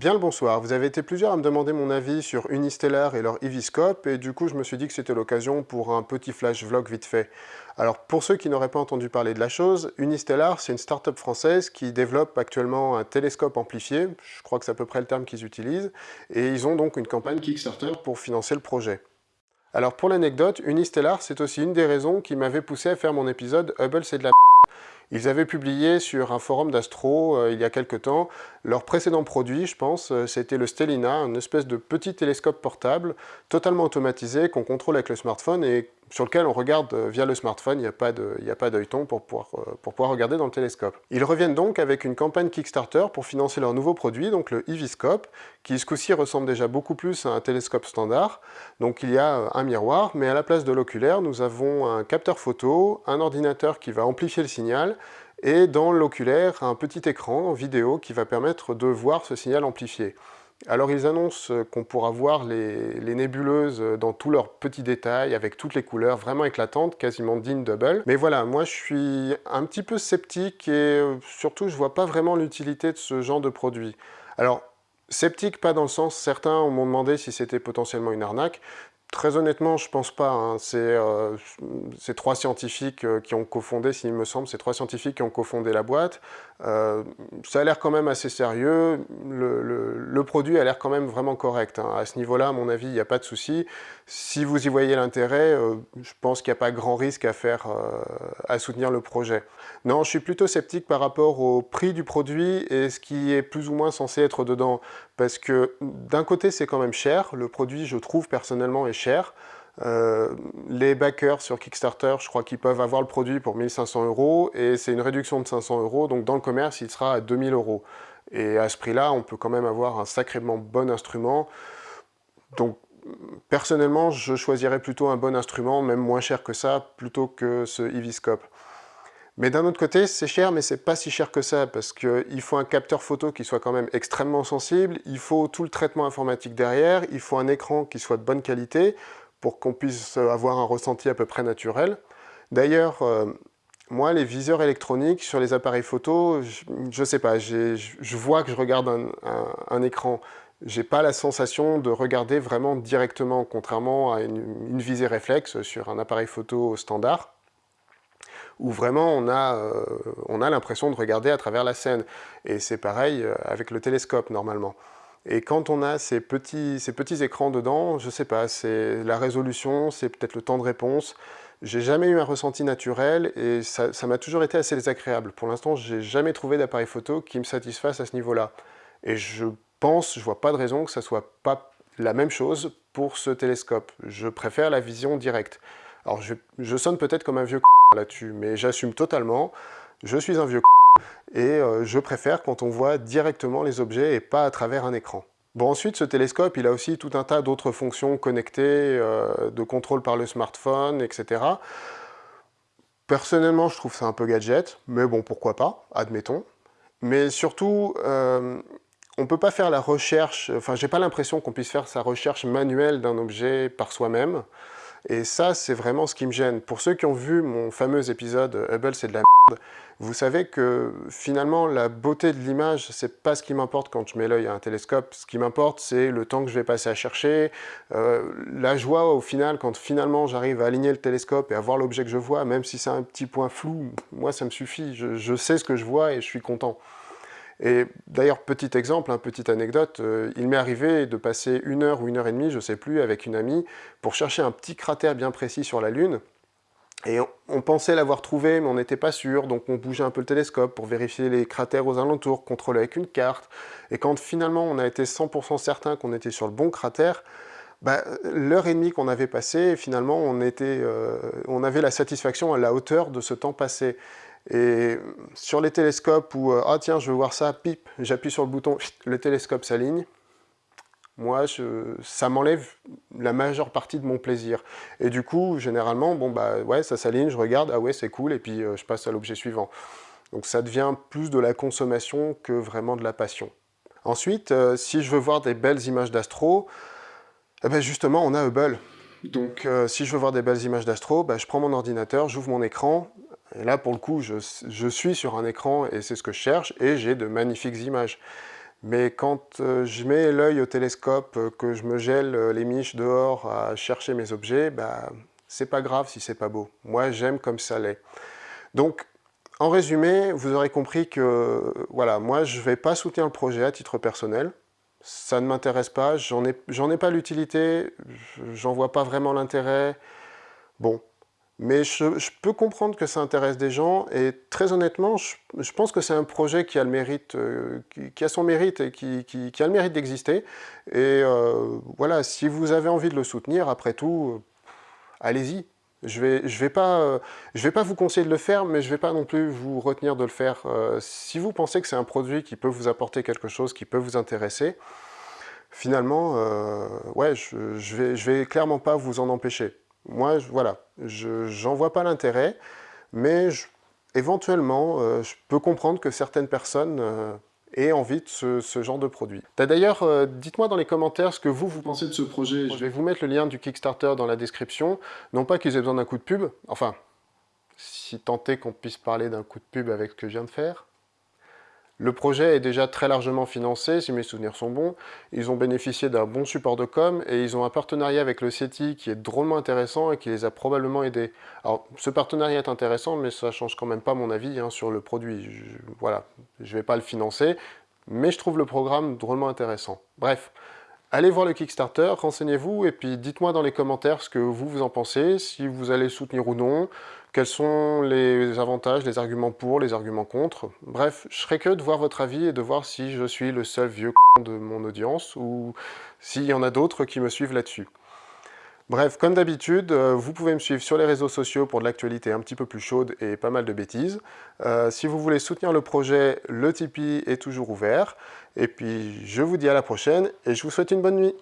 Bien le bonsoir, vous avez été plusieurs à me demander mon avis sur Unistellar et leur Eviscope, et du coup je me suis dit que c'était l'occasion pour un petit flash vlog vite fait. Alors pour ceux qui n'auraient pas entendu parler de la chose, Unistellar c'est une start-up française qui développe actuellement un télescope amplifié, je crois que c'est à peu près le terme qu'ils utilisent, et ils ont donc une campagne Kickstarter pour financer le projet. Alors pour l'anecdote, Unistellar c'est aussi une des raisons qui m'avait poussé à faire mon épisode Hubble c'est de la ils avaient publié sur un forum d'astro euh, il y a quelque temps leur précédent produit, je pense, euh, c'était le Stellina, une espèce de petit télescope portable totalement automatisé qu'on contrôle avec le smartphone et sur lequel on regarde euh, via le smartphone, il n'y a pas d'œilleton pour pouvoir, pour pouvoir regarder dans le télescope. Ils reviennent donc avec une campagne Kickstarter pour financer leur nouveau produit, donc le Eviscope, qui ce coup-ci ressemble déjà beaucoup plus à un télescope standard. Donc il y a un miroir, mais à la place de l'oculaire, nous avons un capteur photo, un ordinateur qui va amplifier le signal, et dans l'oculaire, un petit écran vidéo qui va permettre de voir ce signal amplifié. Alors ils annoncent qu'on pourra voir les, nébuleuses dans tous leurs petits détails, avec toutes les couleurs vraiment éclatantes, quasiment dignes double. Mais voilà, moi je suis un petit peu sceptique et surtout je vois pas vraiment l'utilité de ce genre de produit. Alors, sceptique pas dans le sens, certains m'ont demandé si c'était potentiellement une arnaque, Très honnêtement, je pense pas. Hein. Euh, c'est trois scientifiques euh, qui ont cofondé, s'il me semble, c'est trois scientifiques qui ont cofondé la boîte. Euh, ça a l'air quand même assez sérieux. Le, produit a l'air quand même vraiment correct. Hein. À ce niveau-là, à mon avis, il n'y a pas de souci. Si vous y voyez l'intérêt, je pense qu'il n'y a pas grand risque à faire, à soutenir le projet. Non, je suis plutôt sceptique par rapport au prix du produit et ce qui est plus ou moins censé être dedans. Parce que d'un côté, c'est quand même cher. Le produit, je trouve personnellement, est cher. Euh, les backers sur Kickstarter, je crois qu'ils peuvent avoir le produit pour 1500 euros et c'est une réduction de 500 euros, donc dans le commerce, il sera à 2000 euros. Et à ce prix-là, on peut quand même avoir un sacrément bon instrument. Donc, personnellement, je choisirais plutôt un bon instrument, même moins cher que ça, plutôt que ce Eviscope. Mais d'un autre côté, c'est cher, mais c'est pas si cher que ça, parce qu'il faut un capteur photo qui soit quand même extrêmement sensible, il faut tout le traitement informatique derrière, il faut un écran qui soit de bonne qualité, pour qu'on puisse avoir un ressenti à peu près naturel. D'ailleurs, euh, moi, les viseurs électroniques sur les appareils photo, je, ne sais pas, je vois que je regarde un, un, un écran, j'ai pas la sensation de regarder vraiment directement, contrairement à une, une visée réflexe sur un appareil photo standard où vraiment on a, euh, a l'impression de regarder à travers la scène. Et c'est pareil euh, avec le télescope normalement. Et quand on a ces petits, ces petits écrans dedans, je sais pas, c'est la résolution, c'est peut-être le temps de réponse. J'ai jamais eu un ressenti naturel et ça m'a toujours été assez désagréable. Pour l'instant, j'ai jamais trouvé d'appareil photo qui me satisfasse à ce niveau-là. Et je pense, je vois pas de raison que ça soit pas la même chose pour ce télescope. Je préfère la vision directe. Alors je, je sonne peut-être comme un vieux là-dessus, mais j'assume totalement, je suis un vieux et euh, je préfère quand on voit directement les objets et pas à travers un écran. Bon ensuite, ce télescope, il a aussi tout un tas d'autres fonctions connectées, euh, de contrôle par le smartphone, etc. Personnellement, je trouve ça un peu gadget, mais bon, pourquoi pas, admettons. Mais surtout, euh, on ne peut pas faire la recherche, enfin, j'ai pas l'impression qu'on puisse faire sa recherche manuelle d'un objet par soi-même. Et ça, c'est vraiment ce qui me gêne. Pour ceux qui ont vu mon fameux épisode « Hubble, c'est de la merde », vous savez que finalement, la beauté de l'image, c'est pas ce qui m'importe quand je mets l'œil à un télescope. Ce qui m'importe, c'est le temps que je vais passer à chercher, euh, la joie au final, quand finalement j'arrive à aligner le télescope et à voir l'objet que je vois, même si c'est un petit point flou, moi ça me suffit, je sais ce que je vois et je suis content. Et d'ailleurs, petit exemple, petite anecdote, euh, il m'est arrivé de passer une heure ou une heure et demie, je ne sais plus, avec une amie, pour chercher un petit cratère bien précis sur la Lune. Et on, pensait l'avoir trouvé, mais on n'était pas sûr, donc on bougeait un peu le télescope pour vérifier les cratères aux alentours, contrôler avec une carte. Et quand finalement on a été 100% certain qu'on était sur le bon cratère, bah, l'heure et demie qu'on avait passé, finalement euh, on avait la satisfaction à la hauteur de ce temps passé. Et sur les télescopes où, euh, ah tiens, je veux voir ça, pip, j'appuie sur le bouton, le télescope s'aligne, moi, ça m'enlève la majeure partie de mon plaisir. Et du coup, généralement, bon bah ouais, ça s'aligne, je regarde, ah ouais, c'est cool, et puis euh, je passe à l'objet suivant. Donc ça devient plus de la consommation que vraiment de la passion. Ensuite, euh, si je veux voir des belles images d'astro, eh ben justement, on a Hubble. Donc si je veux voir des belles images d'astro, bah, je prends mon ordinateur, j'ouvre mon écran, et là, pour le coup, je, suis sur un écran et c'est ce que je cherche, et j'ai de magnifiques images. Mais quand euh, je mets l'œil au télescope, euh, que je me gèle euh, les miches dehors à chercher mes objets, bah, c'est pas grave si c'est pas beau. Moi, j'aime comme ça l'est. Donc, en résumé, vous aurez compris que, voilà, moi, je vais pas soutenir le projet à titre personnel. Ça ne m'intéresse pas, j'en ai, ai pas l'utilité, j'en vois pas vraiment l'intérêt. Bon, mais je, peux comprendre que ça intéresse des gens, et très honnêtement, je, pense que c'est un projet qui a, le mérite, euh, qui, a son mérite et qui, a le mérite d'exister. Et euh, voilà, si vous avez envie de le soutenir, après tout, euh, allez-y. Je vais, je, vais pas, vais pas vous conseiller de le faire, mais je vais pas non plus vous retenir de le faire. si vous pensez que c'est un produit qui peut vous apporter quelque chose, qui peut vous intéresser, finalement, ouais, je, je, vais, je vais clairement pas vous en empêcher. Moi, voilà, je n'en vois pas l'intérêt, mais éventuellement, euh, je peux comprendre que certaines personnes euh, aient envie de ce, genre de produit. D'ailleurs, euh, dites-moi dans les commentaires ce que vous, vous pensez de ce projet. Je vais vous mettre le lien du Kickstarter dans la description. Non pas qu'ils aient besoin d'un coup de pub, enfin, si tant est qu'on puisse parler d'un coup de pub avec ce que je viens de faire. Le projet est déjà très largement financé, si mes souvenirs sont bons. Ils ont bénéficié d'un bon support de com et ils ont un partenariat avec le CETI qui est drôlement intéressant et qui les a probablement aidés. Alors, ce partenariat est intéressant, mais ça change quand même pas mon avis hein, sur le produit. Voilà, je vais pas le financer, mais je trouve le programme drôlement intéressant. Bref, Allez voir le Kickstarter, renseignez-vous et puis dites-moi dans les commentaires ce que vous, vous en pensez, si vous allez soutenir ou non, quels sont les avantages, les arguments pour, les arguments contre? Bref, je serais que de voir votre avis et de voir si je suis le seul vieux de mon audience ou s'il y en a d'autres qui me suivent là-dessus. Bref, comme d'habitude, euh, vous pouvez me suivre sur les réseaux sociaux pour de l'actualité un petit peu plus chaude et pas mal de bêtises. Euh, si vous voulez soutenir le projet, le Tipeee est toujours ouvert. Et puis, je vous dis à la prochaine et je vous souhaite une bonne nuit.